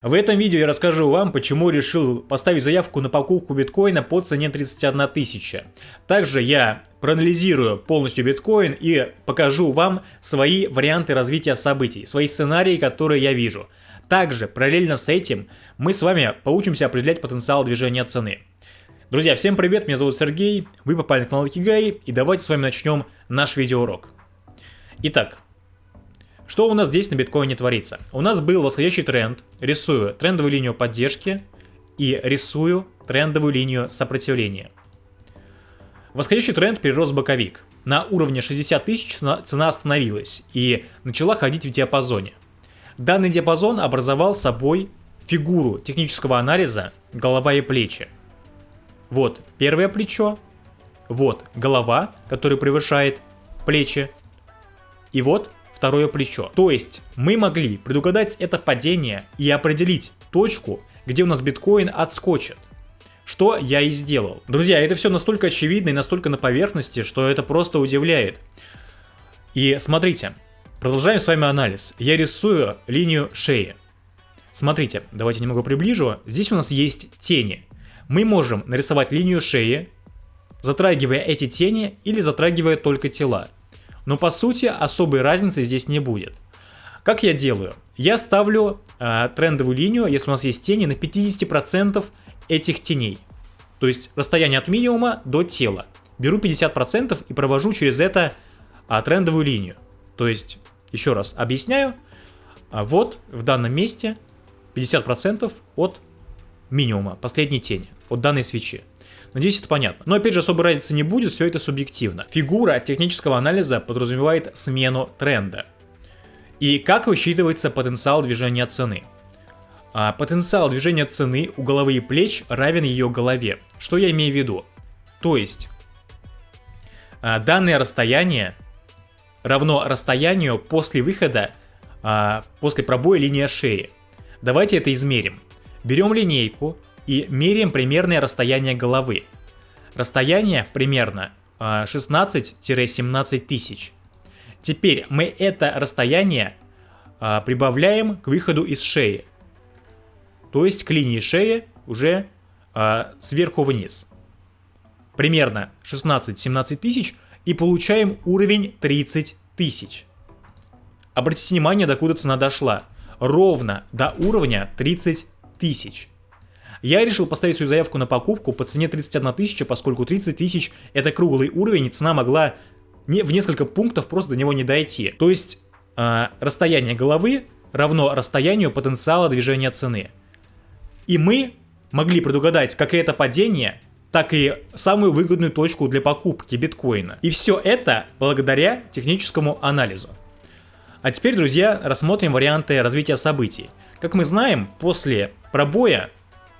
В этом видео я расскажу вам, почему решил поставить заявку на покупку биткоина по цене 31 тысяча. Также я проанализирую полностью биткоин и покажу вам свои варианты развития событий, свои сценарии, которые я вижу. Также параллельно с этим мы с вами поучимся определять потенциал движения цены. Друзья, всем привет, меня зовут Сергей, вы попали на канал Икигай и давайте с вами начнем наш видеоурок. Итак, что у нас здесь на биткоине творится? У нас был восходящий тренд, рисую трендовую линию поддержки и рисую трендовую линию сопротивления. Восходящий тренд перерос в боковик. На уровне 60 тысяч цена остановилась и начала ходить в диапазоне. Данный диапазон образовал собой фигуру технического анализа голова и плечи. Вот первое плечо, вот голова, которая превышает плечи, и вот второе плечо. То есть мы могли предугадать это падение и определить точку, где у нас биткоин отскочит. Что я и сделал. Друзья, это все настолько очевидно и настолько на поверхности, что это просто удивляет. И смотрите, продолжаем с вами анализ. Я рисую линию шеи. Смотрите, давайте немного приближу. Здесь у нас есть тени. Мы можем нарисовать линию шеи, затрагивая эти тени или затрагивая только тела. Но по сути особой разницы здесь не будет. Как я делаю? Я ставлю э, трендовую линию, если у нас есть тени, на 50% этих теней. То есть расстояние от минимума до тела. Беру 50% и провожу через это а, трендовую линию. То есть, еще раз объясняю. А вот в данном месте 50% от минимума, последней тени, от данной свечи. Надеюсь, это понятно. Но опять же, особой разницы не будет, все это субъективно. Фигура технического анализа подразумевает смену тренда. И как высчитывается потенциал движения цены? А, потенциал движения цены у головы и плеч равен ее голове. Что я имею в виду? То есть, а, данное расстояние равно расстоянию после выхода, а, после пробоя линии шеи. Давайте это измерим. Берем линейку, и меряем примерное расстояние головы. Расстояние примерно 16-17 а, тысяч. Теперь мы это расстояние а, прибавляем к выходу из шеи. То есть к линии шеи уже а, сверху вниз. Примерно 16-17 тысяч и получаем уровень 30 тысяч. Обратите внимание, докуда цена дошла. Ровно до уровня 30 тысяч. Я решил поставить свою заявку на покупку по цене 31 тысяча, поскольку 30 тысяч это круглый уровень, и цена могла не, в несколько пунктов просто до него не дойти. То есть э, расстояние головы равно расстоянию потенциала движения цены. И мы могли предугадать как это падение, так и самую выгодную точку для покупки биткоина. И все это благодаря техническому анализу. А теперь, друзья, рассмотрим варианты развития событий. Как мы знаем, после пробоя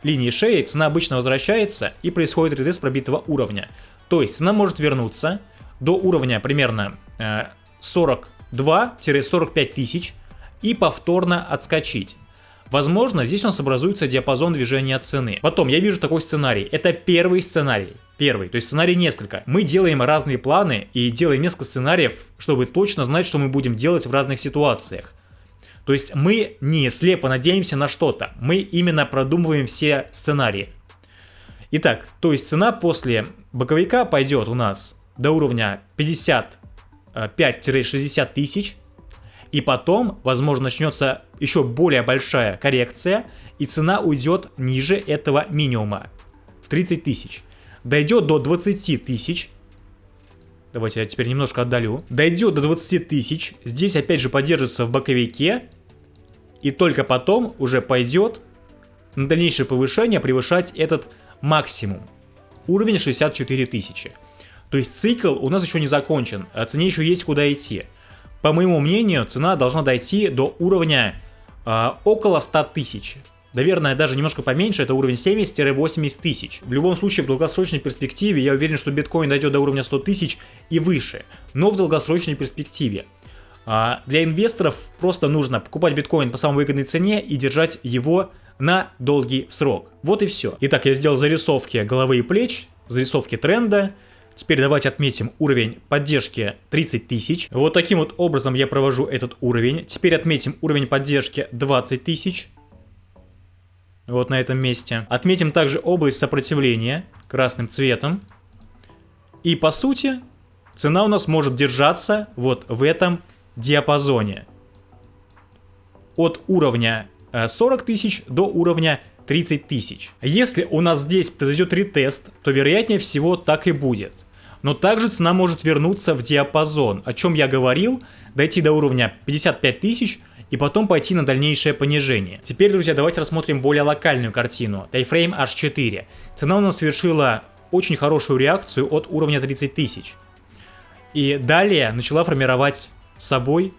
линии шеи цена обычно возвращается и происходит ретест пробитого уровня. То есть цена может вернуться до уровня примерно 42-45 э, тысяч и повторно отскочить. Возможно, здесь у нас образуется диапазон движения цены. Потом, я вижу такой сценарий. Это первый сценарий. Первый, то есть сценарий несколько. Мы делаем разные планы и делаем несколько сценариев, чтобы точно знать, что мы будем делать в разных ситуациях. То есть мы не слепо надеемся на что-то, мы именно продумываем все сценарии. Итак, то есть цена после боковика пойдет у нас до уровня 55-60 тысяч, и потом, возможно, начнется еще более большая коррекция, и цена уйдет ниже этого минимума в 30 тысяч. Дойдет до 20 тысяч, давайте я теперь немножко отдалю, дойдет до 20 тысяч, здесь опять же поддержится в боковике, и только потом уже пойдет на дальнейшее повышение превышать этот максимум. Уровень 64 тысячи. То есть цикл у нас еще не закончен, а цене еще есть куда идти. По моему мнению, цена должна дойти до уровня э, около 100 тысяч. Наверное, даже немножко поменьше, это уровень 70-80 тысяч. В любом случае, в долгосрочной перспективе я уверен, что биткоин дойдет до уровня 100 тысяч и выше. Но в долгосрочной перспективе. А, для инвесторов просто нужно покупать биткоин по самой выгодной цене и держать его на долгий срок. Вот и все. Итак, я сделал зарисовки головы и плеч, зарисовки тренда. Теперь давайте отметим уровень поддержки 30 тысяч. Вот таким вот образом я провожу этот уровень. Теперь отметим уровень поддержки 20 тысяч. вот на этом месте. Отметим также область сопротивления красным цветом. И по сути, цена у нас может держаться вот в этом диапазоне. От уровня 40 э, тысяч до уровня 30 тысяч. Если у нас здесь произойдет ретест, то вероятнее всего так и будет. Но также цена может вернуться в диапазон, о чем я говорил, дойти до уровня 55 тысяч и потом пойти на дальнейшее понижение. Теперь, друзья, давайте рассмотрим более локальную картину. Тайфрейм H4. Цена у нас совершила очень хорошую реакцию от уровня 30 тысяч. И далее начала формировать собой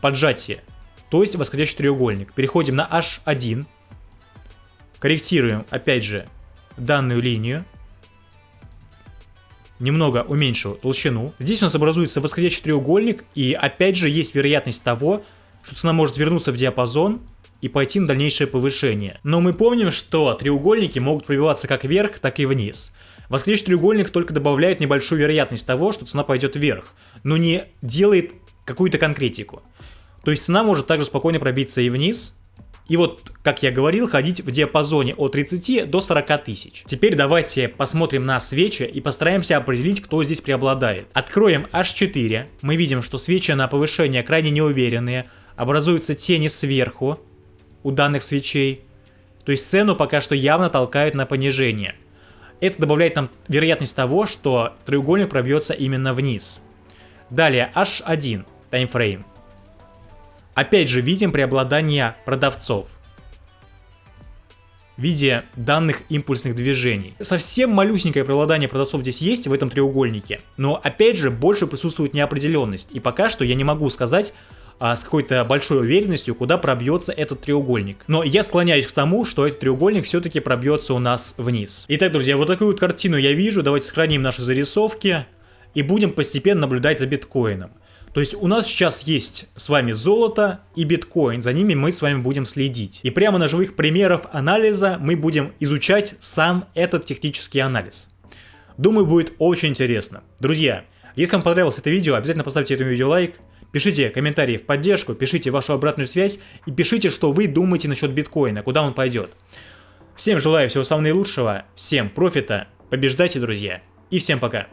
поджатие, то есть восходящий треугольник. Переходим на H1, корректируем, опять же, данную линию, немного уменьшил толщину. Здесь у нас образуется восходящий треугольник, и опять же есть вероятность того, что цена может вернуться в диапазон и пойти на дальнейшее повышение. Но мы помним, что треугольники могут пробиваться как вверх, так и вниз. Восходящий треугольник только добавляет небольшую вероятность того, что цена пойдет вверх, но не делает какую-то конкретику. То есть цена может также спокойно пробиться и вниз, и вот, как я говорил, ходить в диапазоне от 30 до 40 тысяч. Теперь давайте посмотрим на свечи и постараемся определить, кто здесь преобладает. Откроем H4. Мы видим, что свечи на повышение крайне неуверенные. Образуются тени сверху у данных свечей. То есть цену пока что явно толкают на понижение. Это добавляет нам вероятность того, что треугольник пробьется именно вниз. Далее H1 таймфрейм. Опять же видим преобладание продавцов в виде данных импульсных движений. Совсем малюсенькое преобладание продавцов здесь есть в этом треугольнике, но опять же больше присутствует неопределенность, и пока что я не могу сказать, а, с какой-то большой уверенностью, куда пробьется этот треугольник. Но я склоняюсь к тому, что этот треугольник все-таки пробьется у нас вниз. Итак, друзья, вот такую вот картину я вижу. Давайте сохраним наши зарисовки и будем постепенно наблюдать за биткоином. То есть у нас сейчас есть с вами золото и биткоин, за ними мы с вами будем следить. И прямо на живых примеров анализа мы будем изучать сам этот технический анализ. Думаю, будет очень интересно. Друзья, если вам понравилось это видео, обязательно поставьте этому видео лайк, пишите комментарии в поддержку, пишите вашу обратную связь и пишите, что вы думаете насчет биткоина, куда он пойдет. Всем желаю всего самого наилучшего, всем профита, побеждайте, друзья, и всем пока.